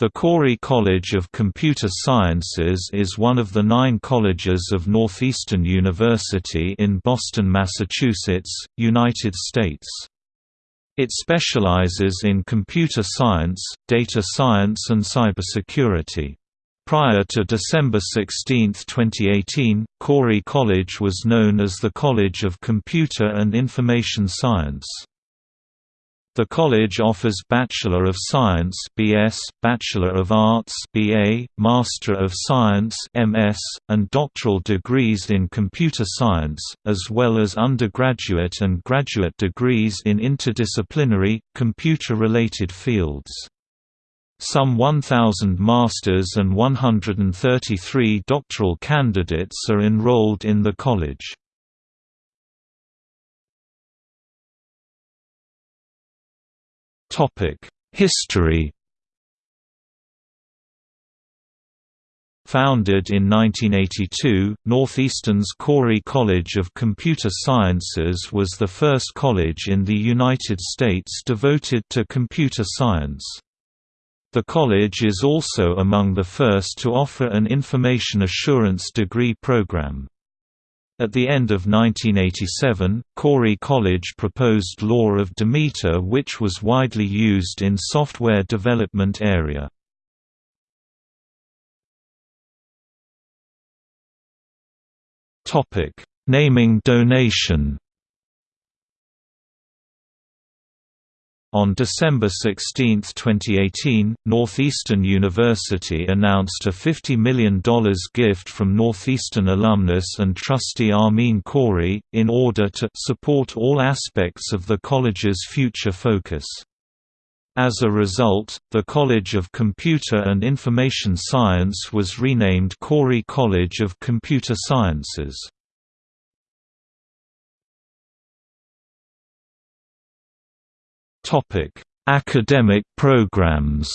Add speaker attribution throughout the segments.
Speaker 1: The Khoury College of Computer Sciences is one of the nine colleges of Northeastern University in Boston, Massachusetts, United States. It specializes in computer science, data science and cybersecurity. Prior to December 16, 2018, Khoury College was known as the College of Computer and Information Science. The college offers Bachelor of Science (BS), Bachelor of Arts (BA), Master of Science (MS), and doctoral degrees in computer science, as well as undergraduate and graduate degrees in interdisciplinary, computer-related fields. Some 1,000 masters and 133 doctoral candidates are enrolled in the college. History Founded in 1982, Northeastern's Khoury College of Computer Sciences was the first college in the United States devoted to computer science. The college is also among the first to offer an information assurance degree program. At the end of 1987, Khoury College proposed Law of Demeter which was widely used in software development area. Naming donation On December 16, 2018, Northeastern University announced a $50 million gift from Northeastern alumnus and trustee Amin Khoury, in order to support all aspects of the college's future focus. As a result, the College of Computer and Information Science was renamed Khoury College of Computer Sciences. Topic: Academic programs.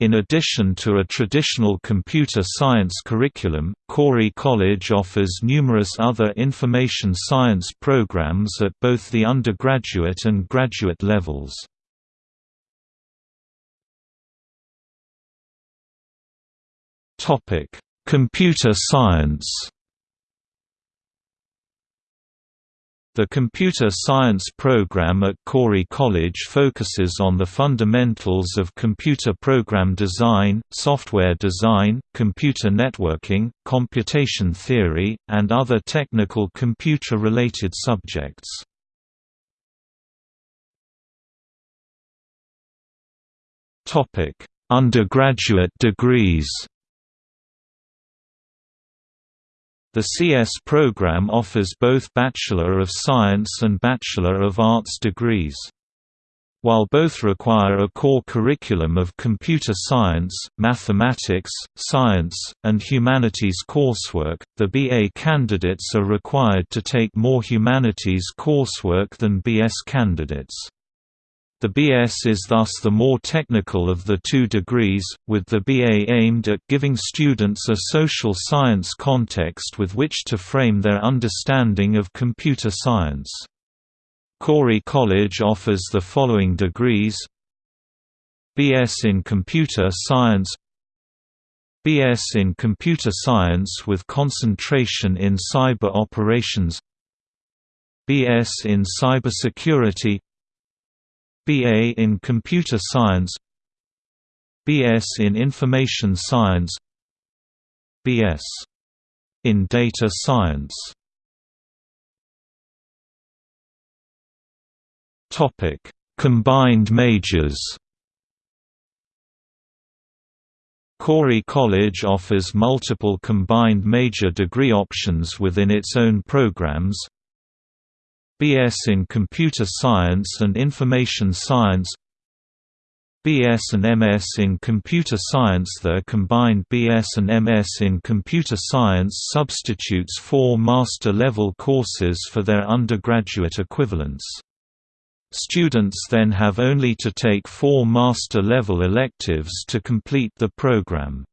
Speaker 1: In addition to a traditional computer science curriculum, Khoury College offers numerous other information science programs at both the undergraduate and graduate levels. Computer science The computer science program at Khoury College focuses on the fundamentals of computer program design, software design, computer networking, computation theory, and other technical computer-related subjects. Undergraduate degrees The CS program offers both Bachelor of Science and Bachelor of Arts degrees. While both require a core curriculum of computer science, mathematics, science, and humanities coursework, the BA candidates are required to take more humanities coursework than BS candidates. The BS is thus the more technical of the two degrees, with the BA aimed at giving students a social science context with which to frame their understanding of computer science. Khoury College offers the following degrees. BS in Computer Science. BS in Computer Science with concentration in Cyber Operations. BS in Cybersecurity BA in Computer Science BS in Information Science BS in Data Science Topic: Combined majors. Khoury College offers multiple combined major degree options within its own programs, BS in Computer Science and Information Science BS and MS in Computer Science The combined BS and MS in Computer Science substitutes four master-level courses for their undergraduate equivalents. Students then have only to take four master-level electives to complete the program.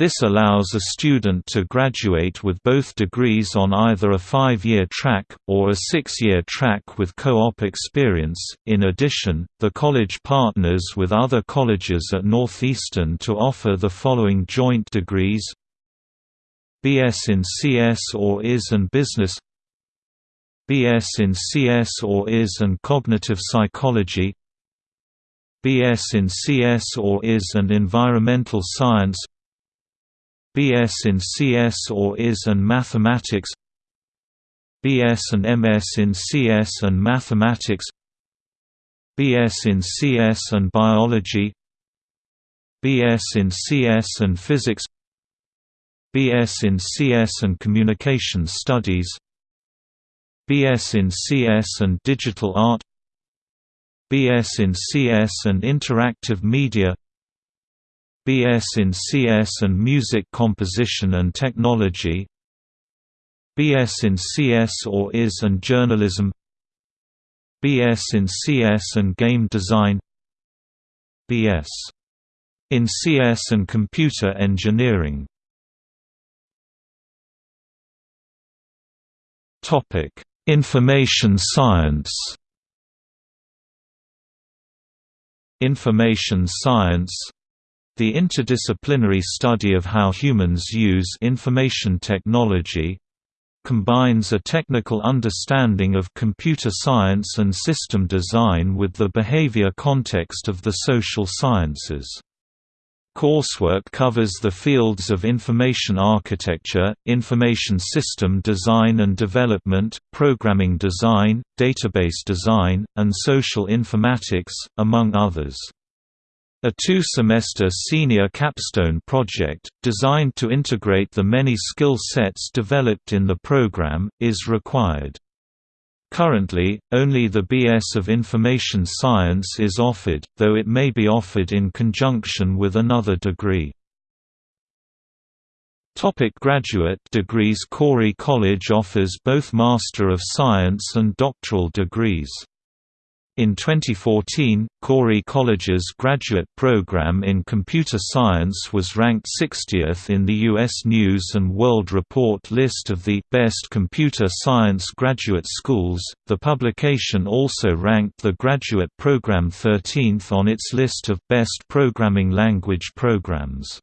Speaker 1: This allows a student to graduate with both degrees on either a five-year track, or a six-year track with co-op experience. In addition, the college partners with other colleges at Northeastern to offer the following joint degrees BS in CS or IS and Business BS in CS or IS and Cognitive Psychology BS in CS or IS and Environmental Science BS in CS or IS and Mathematics BS and MS in CS and Mathematics BS in CS and Biology BS in CS and Physics BS in CS and Communication Studies BS in CS and Digital Art BS in CS and Interactive Media BS in CS and Music Composition and Technology BS in CS or IS and Journalism BS in CS and Game Design BS in CS and Computer Engineering. Topic Information science. Information science the interdisciplinary study of how humans use information technology combines a technical understanding of computer science and system design with the behavior context of the social sciences. Coursework covers the fields of information architecture, information system design and development, programming design, database design, and social informatics, among others. A two-semester senior capstone project, designed to integrate the many skill sets developed in the program, is required. Currently, only the BS of Information Science is offered, though it may be offered in conjunction with another degree. Topic graduate degrees Khoury College offers both Master of Science and doctoral degrees. In 2014, Khoury College's graduate program in computer science was ranked 60th in the U.S. News & World Report list of the best computer science graduate schools. The publication also ranked the graduate program 13th on its list of best programming language programs.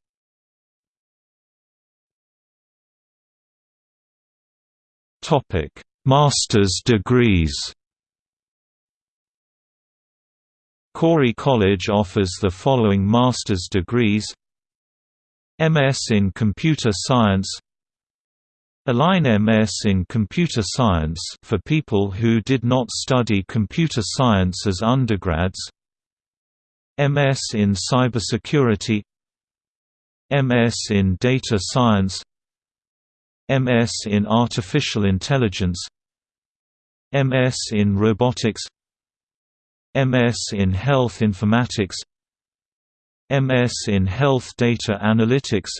Speaker 1: Topic: Master's degrees. Khoury College offers the following master's degrees MS in Computer Science Align MS in Computer Science for people who did not study computer science as undergrads MS in Cybersecurity MS in Data Science MS in Artificial Intelligence MS in Robotics MS in Health Informatics MS in Health Data Analytics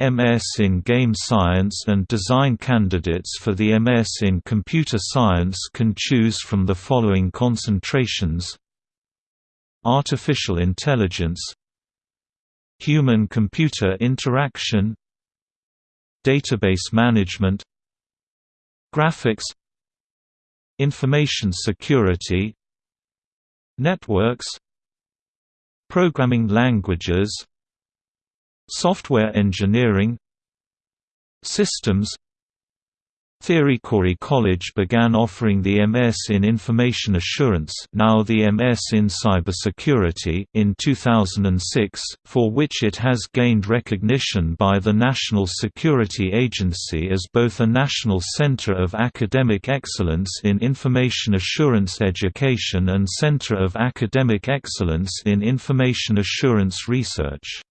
Speaker 1: MS in Game Science and Design candidates for the MS in Computer Science can choose from the following concentrations. Artificial Intelligence Human-computer interaction Database management Graphics Information security Networks Programming languages Software engineering Systems Theory Khoury College began offering the MS in Information Assurance now the MS in Cybersecurity in 2006, for which it has gained recognition by the National Security Agency as both a national center of academic excellence in information assurance education and center of academic excellence in information assurance research.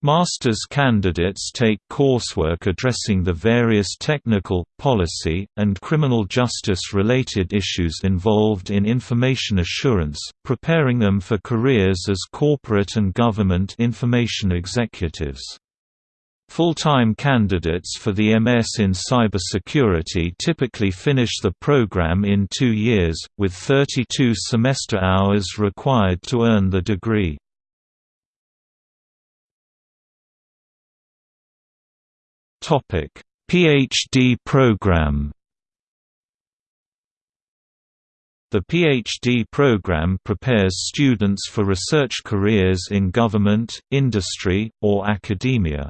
Speaker 1: Master's candidates take coursework addressing the various technical, policy, and criminal justice-related issues involved in information assurance, preparing them for careers as corporate and government information executives. Full-time candidates for the MS in cybersecurity typically finish the program in two years, with 32 semester hours required to earn the degree. PhD program The PhD program prepares students for research careers in government, industry, or academia.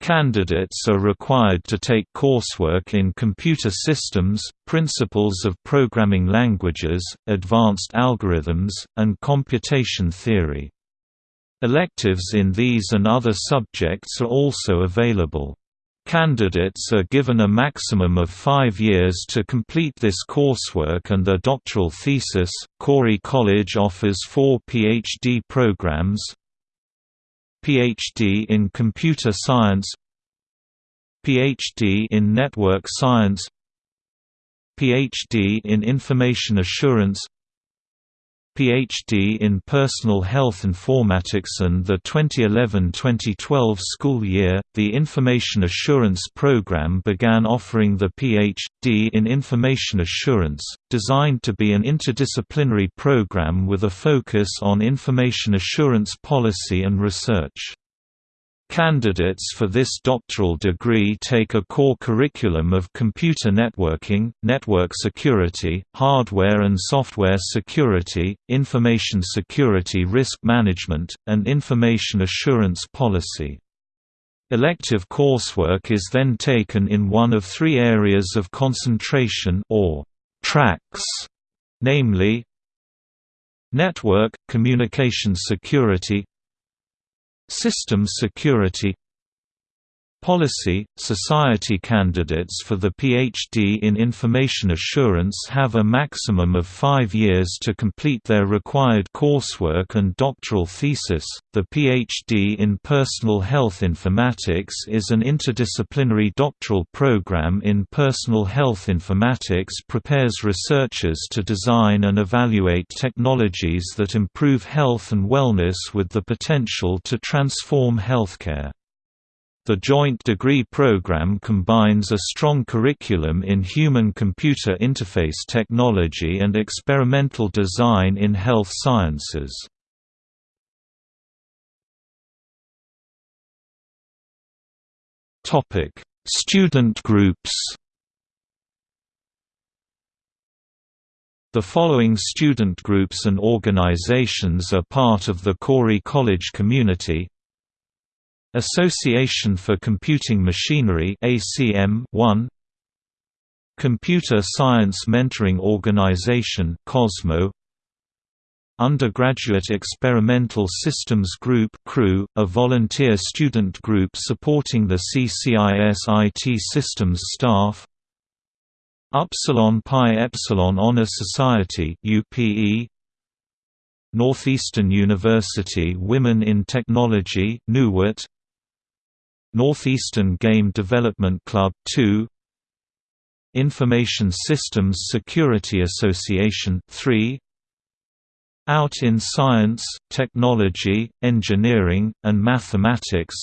Speaker 1: Candidates are required to take coursework in computer systems, principles of programming languages, advanced algorithms, and computation theory. Electives in these and other subjects are also available. Candidates are given a maximum of five years to complete this coursework and their doctoral thesis. Khoury College offers four PhD programs. PhD in Computer Science. PhD in Network Science. PhD in Information Assurance Ph.D. in Personal Health Informatics and the 2011-2012 school year, the Information Assurance Program began offering the Ph.D. in Information Assurance, designed to be an interdisciplinary program with a focus on information assurance policy and research. Candidates for this doctoral degree take a core curriculum of computer networking, network security, hardware and software security, information security risk management, and information assurance policy. Elective coursework is then taken in one of three areas of concentration or tracks, namely Network, Communication Security Systems security Policy – Society candidates for the PhD in Information Assurance have a maximum of five years to complete their required coursework and doctoral thesis. The PhD in Personal Health Informatics is an interdisciplinary doctoral program in personal health informatics prepares researchers to design and evaluate technologies that improve health and wellness with the potential to transform healthcare. The joint degree program combines a strong curriculum in human-computer interface technology and experimental design in health sciences. Student groups The following student groups and organizations are part of the Khoury College community Association for Computing Machinery ACM 1 Computer Science Mentoring Organization COSMO. Undergraduate Experimental Systems Group CREW, a volunteer student group supporting the CCIS IT systems staff. Upsilon Pi Epsilon Honor Society UPE Northeastern University Women in Technology NUWAT Northeastern Game Development Club 2 Information Systems Security Association 3 Out in Science, Technology, Engineering, and Mathematics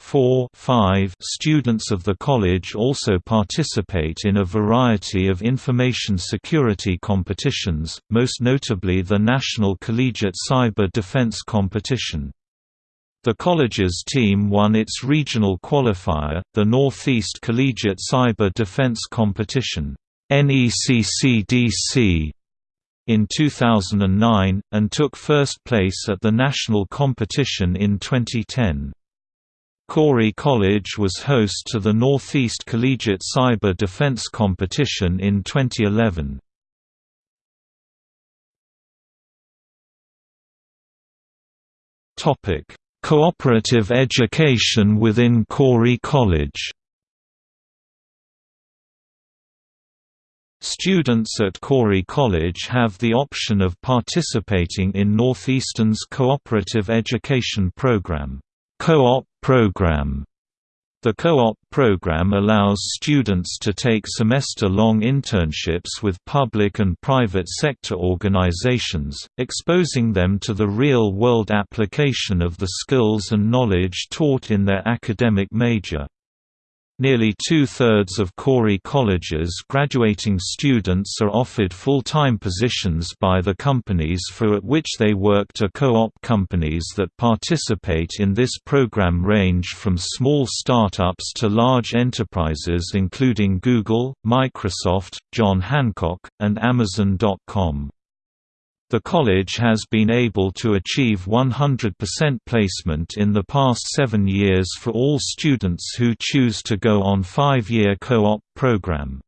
Speaker 1: 4 5 Students of the college also participate in a variety of information security competitions, most notably the National Collegiate Cyber Defense Competition. The college's team won its regional qualifier, the Northeast Collegiate Cyber Defense Competition NECCDC, in 2009, and took first place at the national competition in 2010. Khoury College was host to the Northeast Collegiate Cyber Defense Competition in 2011. Topic Cooperative education within Khoury College. Students at Khoury College have the option of participating in Northeastern's Cooperative Education Program, Co-op program the co-op program allows students to take semester-long internships with public and private sector organizations, exposing them to the real-world application of the skills and knowledge taught in their academic major. Nearly two-thirds of Khoury College's graduating students are offered full-time positions by the companies for at which they worked are co-op companies that participate in this program range from small startups to large enterprises including Google, Microsoft, John Hancock, and Amazon.com. The college has been able to achieve 100% placement in the past seven years for all students who choose to go on five-year co-op program.